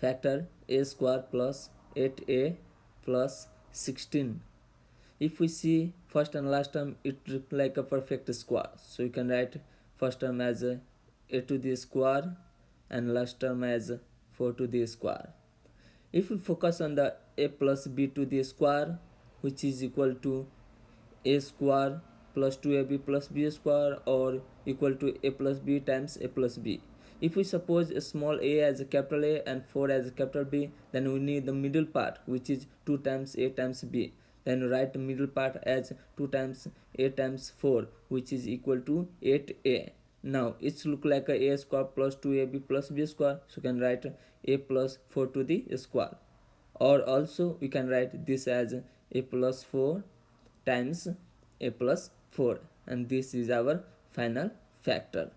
factor a square plus 8a plus 16 if we see first and last term it looks like a perfect square. So you can write first term as a, a to the square and last term as 4 to the square. If we focus on the a plus b to the square which is equal to a square plus 2ab plus b square or equal to a plus b times a plus b if we suppose a small a as a capital A and 4 as a capital B, then we need the middle part which is 2 times A times B. Then write the middle part as 2 times A times 4 which is equal to 8A. Now it's look like a A square plus 2AB plus B square. So we can write A plus 4 to the square. Or also we can write this as A plus 4 times A plus 4 and this is our final factor.